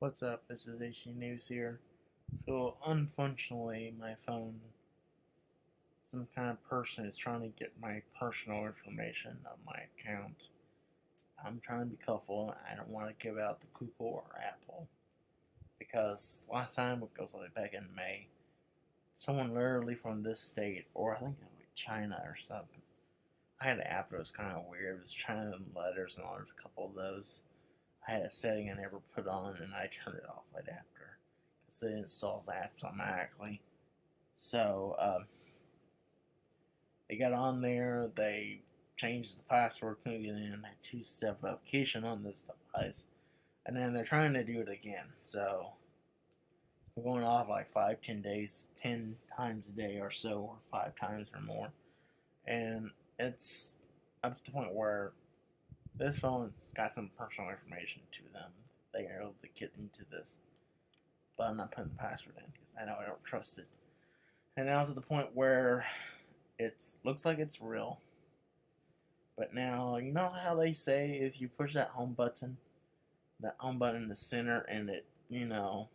What's up? This is HC News here. So, unfortunately, my phone, some kind of person is trying to get my personal information of my account. I'm trying to be careful. I don't want to give out the Google or Apple. Because last time, it goes like back in May, someone literally from this state, or I think it was like China or something. I had an app that was kind of weird. It was China letters and all. There's a couple of those I had a setting I never put on and I turned it off right after because it installs apps automatically. So um, they got on there, they changed the password, couldn't get in, two step application on this device, and then they're trying to do it again. So we're going off like five, ten days, ten times a day or so, or five times or more, and it's up to the point where this phone's got some personal information to them. They are able to get into this. But I'm not putting the password in because I know I don't trust it. And now to the point where it looks like it's real. But now, you know how they say if you push that home button, that home button in the center, and it, you know,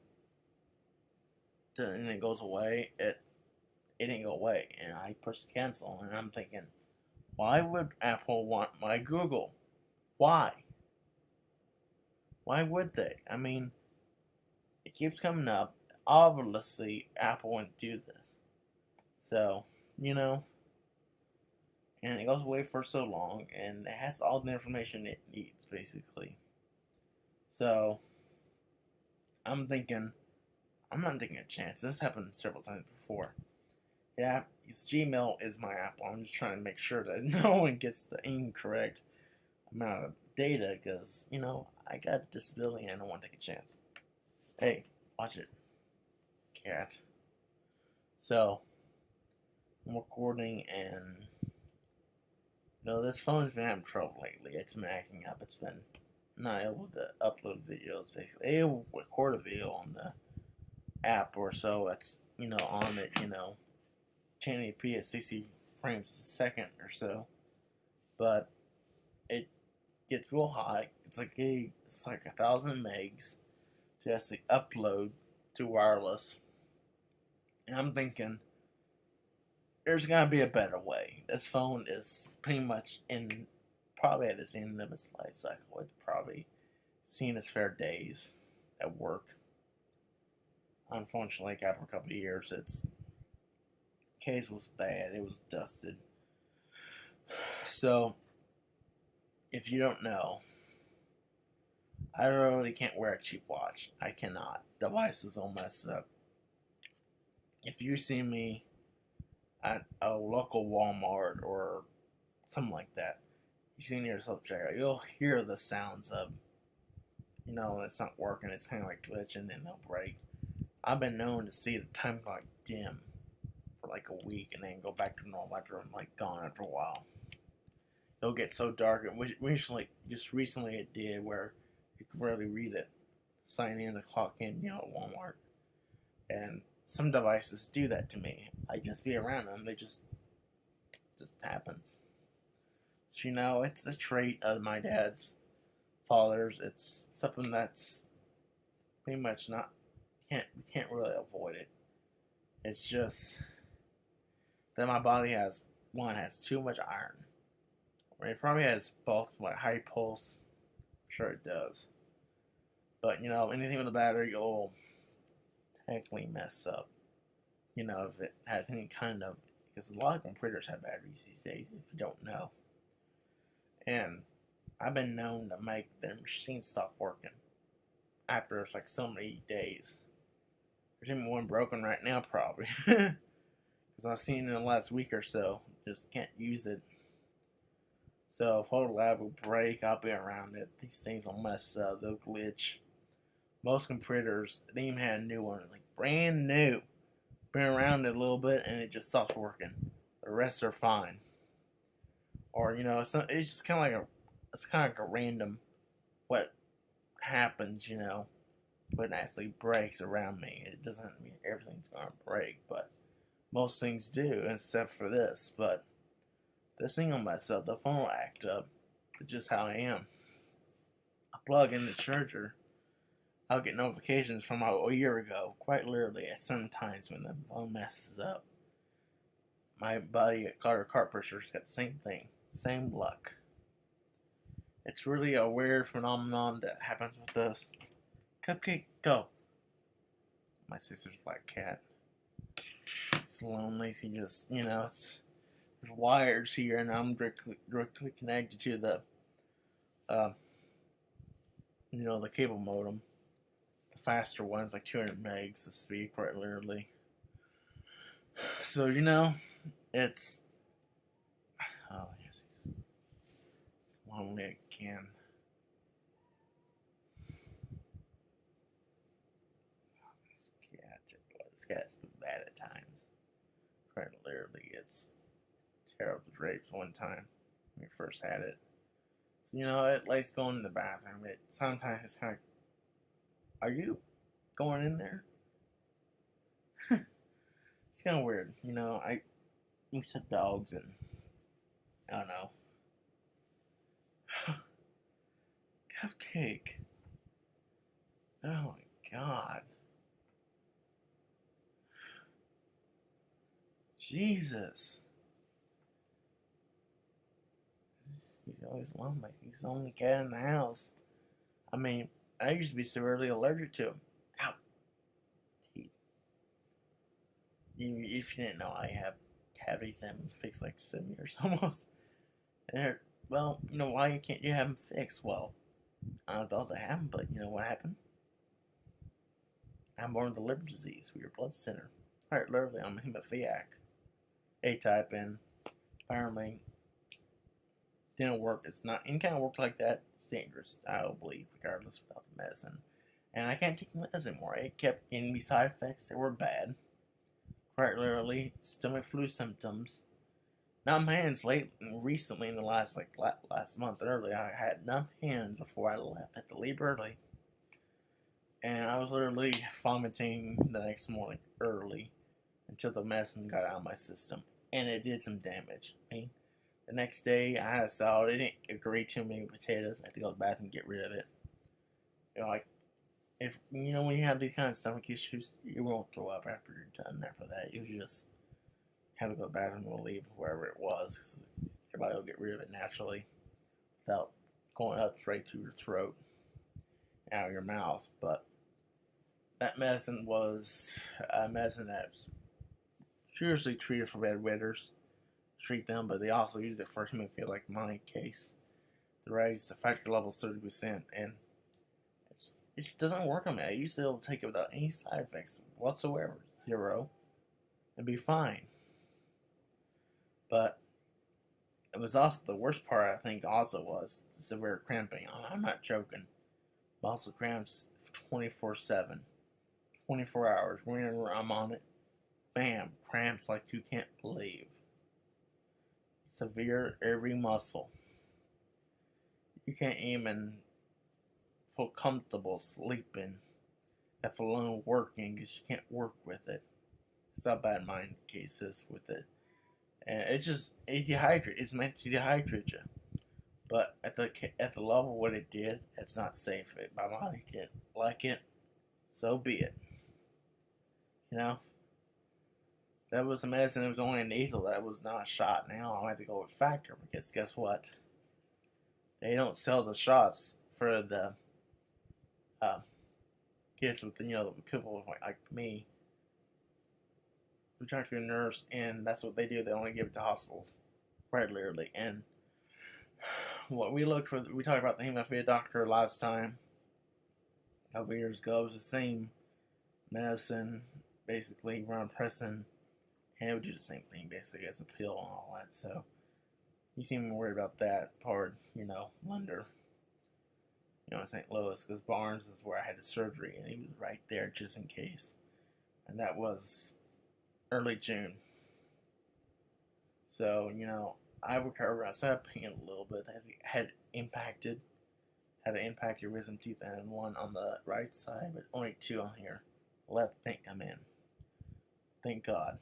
and it goes away, it it didn't go away. And I pushed cancel, and I'm thinking, why would Apple want my Google? Why? Why would they? I mean, it keeps coming up. Obviously, Apple wouldn't do this. So, you know, and it goes away for so long, and it has all the information it needs, basically. So, I'm thinking, I'm not taking a chance. This happened several times before. Yeah, Gmail is my Apple. I'm just trying to make sure that no one gets the incorrect amount of data because, you know, I got a disability and I don't want to take a chance. Hey, watch it. Cat. So, I'm recording and, know, this phone's been having trouble lately. It's been acting up. It's been not able to upload videos, basically. It will record a video on the app or so. It's, you know, on it, you know, 1080p at 60 frames a second or so. But it gets real high. It's like a it's like a thousand megs to actually upload to wireless. And I'm thinking there's gotta be a better way. This phone is pretty much in probably at its end of its life cycle. It's probably seen its fair days at work. Unfortunately, after a couple of years, its case was bad. It was dusted. So if you don't know, I really can't wear a cheap watch. I cannot. The Devices all mess up. If you see me at a local Walmart or something like that, you see near self checkout, you'll hear the sounds of, you know, it's not working. It's kind of like glitching and they'll break. I've been known to see the time clock dim for like a week and then go back to normal after I'm like gone after a while it'll get so dark. And recently, just recently, it did where you could barely read it. Sign in, the clock in, you know, at Walmart, and some devices do that to me. I just be around them; they just just happens. So you know, it's a trait of my dad's father's. It's something that's pretty much not can't can't really avoid it. It's just that my body has one has too much iron it probably has both like high pulse. I'm sure it does. But you know, anything with a battery will technically mess up. You know, if it has any kind of because a lot of computers have batteries these days, if you don't know. And I've been known to make their machine stop working after like so many days. There's even one broken right now, probably. Because I've seen in the last week or so. Just can't use it so if whole Lab will break, I'll be around it. These things will mess up, they'll glitch. Most computers, they even had a new one, like brand new. Been around it a little bit and it just stops working. The rest are fine. Or, you know, it's, it's just kind of like a, it's kind of like a random what happens, you know, when it actually breaks around me. It doesn't mean everything's going to break, but most things do, except for this. But this thing on myself, the phone will act up. It's just how I am. I plug in the charger, I'll get notifications from a, year ago, quite literally, at certain times when the phone messes up. My buddy at Carter Cart Pusher's got the same thing, same luck. It's really a weird phenomenon that happens with us. Cupcake, go. My sister's black cat. It's lonely. She just, you know, it's wires here, and I'm directly, directly connected to the, uh, you know, the cable modem. The faster one's like 200 megs of speed, quite literally. So you know, it's oh yes, he's lonely again. This cat's been bad at times. Quite literally, it's terrible drapes one time when we first had it. You know, it likes going in the bathroom. It sometimes it's kind of, are you going in there? it's kind of weird. You know, I to have dogs and I don't know. Cupcake. Oh my god. Jesus. He's always lonely. He's the only cat in the house. I mean, I used to be severely allergic to him. Ow. Teeth. If you didn't know, I have cavities and fixed like seven years almost. And they're, well, you know, why can't you have them fixed? Well, I'm about to have them, but you know what happened? I'm born with a liver disease with your blood center. Alright, literally, I'm a hemophiliac. A type, and apparently didn't work. It's not any kind of work like that. It's dangerous, I believe, regardless without the medicine. And I can't take the medicine anymore. It kept giving me side effects that were bad. Quite literally, stomach flu symptoms. Numb hands late recently in the last like last month early. I had numb hands before I left. at the leave early. And I was literally vomiting the next morning early until the medicine got out of my system. And it did some damage. I mean, the next day, I had a salad. It didn't agree too many potatoes. I had to go to the bathroom and get rid of it. You know, like, if, you know, when you have these kind of stomach issues, you won't throw up after you're done after that. You just have to go to the bathroom and leave wherever it was. Cause your body will get rid of it naturally without going up straight through your throat out of your mouth. But that medicine was a medicine that's usually treated for bedwetters treat them, but they also use it for hemophilia like my case to raise the factor levels 30%. And it's it doesn't work on me. I used to take it without any side effects whatsoever, zero, and be fine. But it was also the worst part, I think, also was the severe cramping. I'm not joking. Muscle cramps 24 7, 24 hours. Whenever I'm on it, bam, cramps like you can't believe severe every muscle. You can't even feel comfortable sleeping, if alone working, because you can't work with it. It's not bad my case is with it. And it's just, it dehydrates. It's meant to dehydrate you. But at the at the level what it did, it's not safe. My body can't like it. So be it. You know? That was a medicine that was only a nasal that was not shot. Now I have to go with factor because guess what? They don't sell the shots for the uh, kids with the you know people like me who try to a nurse, and that's what they do. They only give it to hospitals, quite literally. And what we looked for, we talked about the hemophilia doctor last time, a couple years ago. It was the same medicine, basically, Ron Preston and it would do the same thing basically as a pill and all that. So he seemed worried about that part, you know, Lender, you know, in St. Louis, because Barnes is where I had the surgery, and he was right there just in case. And that was early June. So, you know, I recovered. I started pain a little bit. That had impacted, had an impacted wisdom teeth and one on the right side, but only two on here. Left didn't come in. Thank God.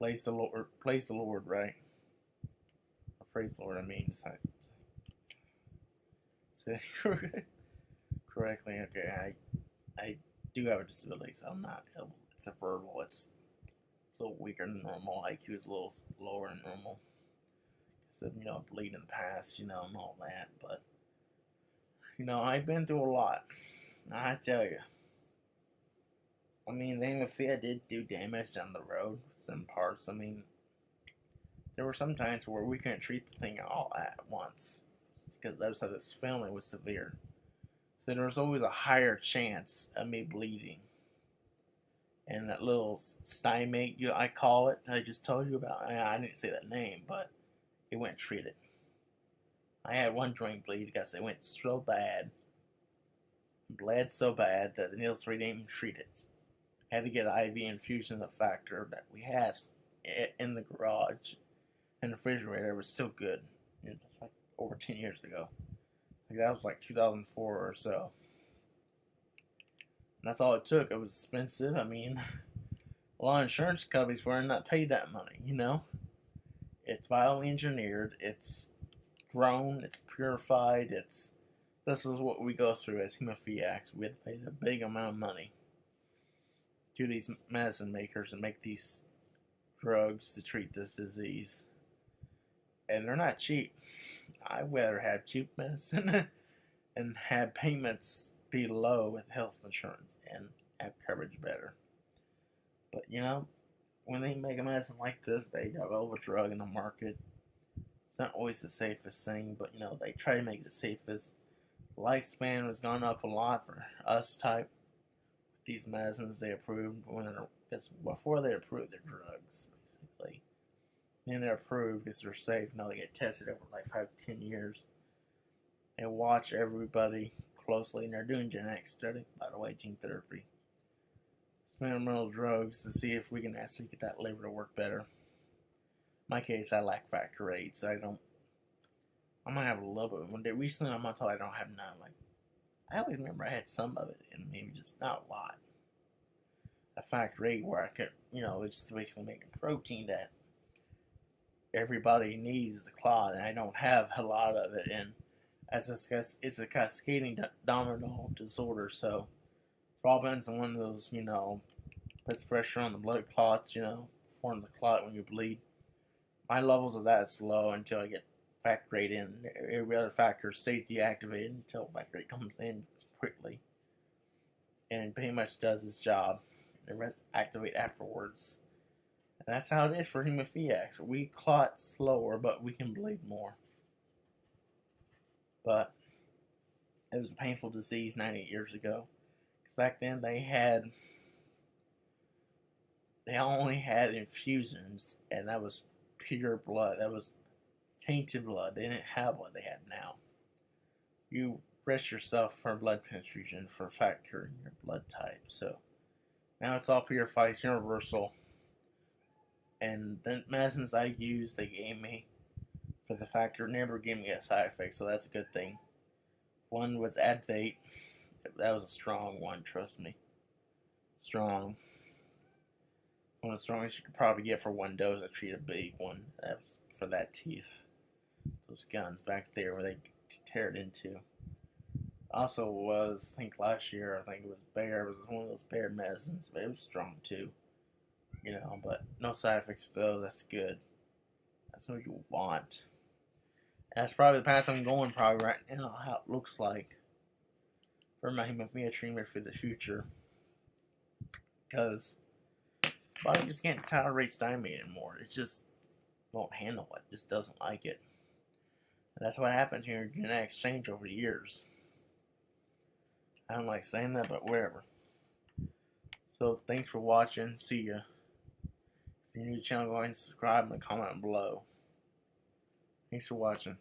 Praise the Lord. Praise the Lord, right? Or praise the Lord. I mean, say, correctly. Okay, I I do have a disability, so I'm not. able. It's a verbal. It's a little weaker than normal. IQ is a little lower than normal. So you know, I bleed in the past, you know, and all that. But you know, I've been through a lot. I tell you. I mean, the hemophilia did do damage down the road. Some parts. I mean, there were some times where we couldn't treat the thing all at once because that was how this family was severe. So there was always a higher chance of me bleeding. And that little Stimate, you know, I call it, I just told you about. I, didn't say that name, but it went treated. I had one joint bleed because it went so bad, bled so bad that the needles didn't even treat it. Had to get IV infusion of factor that we had in the garage and the refrigerator. Was still good. It was like over 10 years ago. Like that was like 2004 or so. And that's all it took. It was expensive. I mean, a lot of insurance companies were not paid that money, you know? It's bioengineered, it's grown, it's purified, it's this is what we go through as hemophiliacs. We have to pay a big amount of money to these medicine makers and make these drugs to treat this disease. And they're not cheap. I'd rather have cheap medicine and have payments be low with health insurance and have coverage better. But you know, when they make a medicine like this, they develop a drug in the market. It's not always the safest thing, but you know, they try to make it the safest. Lifespan has gone up a lot for us type. These medicines they approved when it's before they approved their drugs, basically. And they're approved because they're safe. Now they get tested over like five to ten years. And watch everybody closely, and they're doing genetic study, by the way, gene therapy experimental drugs to see if we can actually get that liver to work better. In my case, I lack factor eight, so I don't. I might have a little bit. One day recently, I'm not told I don't have none. Like, I always remember I had some of it, and maybe just not a lot. A factor VIII where I could, you know, it's basically making protein that everybody needs the clot, and I don't have a lot of it. And as a, it's a cascading domino disorder, so Robin's one of those, you know, puts pressure on the blood clots, you know, form the clot when you bleed. My levels of that is low until I get factor VIII in. Every other factor stays deactivated until factor VIII comes in quickly. And pretty much does its job. The rest activate afterwards. And that's how it is for hemophiliacs. We clot slower, but we can bleed more. But it was a painful disease 98 years ago Because back then they had they only had infusions and that was pure blood. That was tainted blood. They didn't have what they had now. You risk yourself for blood transfusion for factor in your blood type. So now it's all purified, it's universal. And the medicines I used, they gave me for the factor never gave me a side effect, so that's a good thing. One was Advate, that was a strong one, trust me. Strong. One of the strongest you could probably get for one dose. I treat a big one. That was for that teeth. Those guns back there where they tear it into. Also was, I think last year, I think it was Bayer It was one of those Bayer medicines, but it was strong too. You know, but no side effects for those. That's good. That's what you want. And that's probably the path I'm going probably right now, how it looks like for my hemophilia treatment for the future. Because body just can't tolerate Stimate anymore. It just won't handle it. Just doesn't like it. And that's what happens when you're genetic exchange over the years. I don't like saying that, but whatever. So thanks for watching. See ya. If you're new to the channel, go ahead and subscribe and comment below. Thanks for watching.